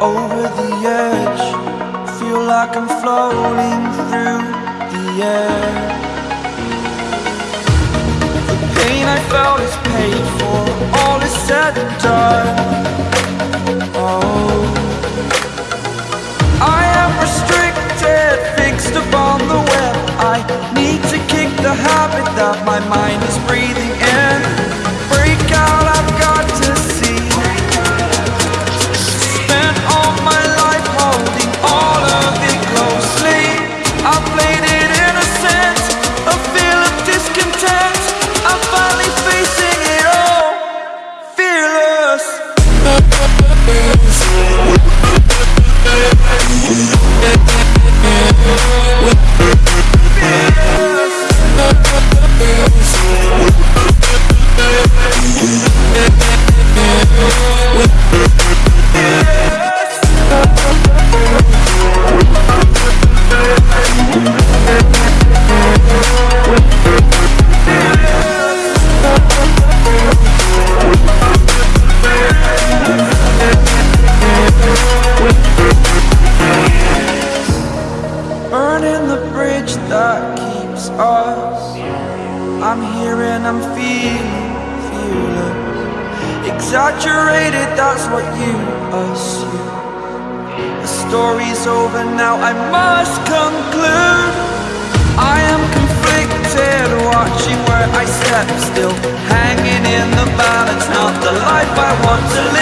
over the edge Feel like I'm floating through the air. The pain I felt is paid for All is said and done I'm here and I'm feeling, fearless. Exaggerated, that's what you assume. The story's over now, I must conclude. I am conflicted, watching where I step still. Hanging in the balance, not the life I want to live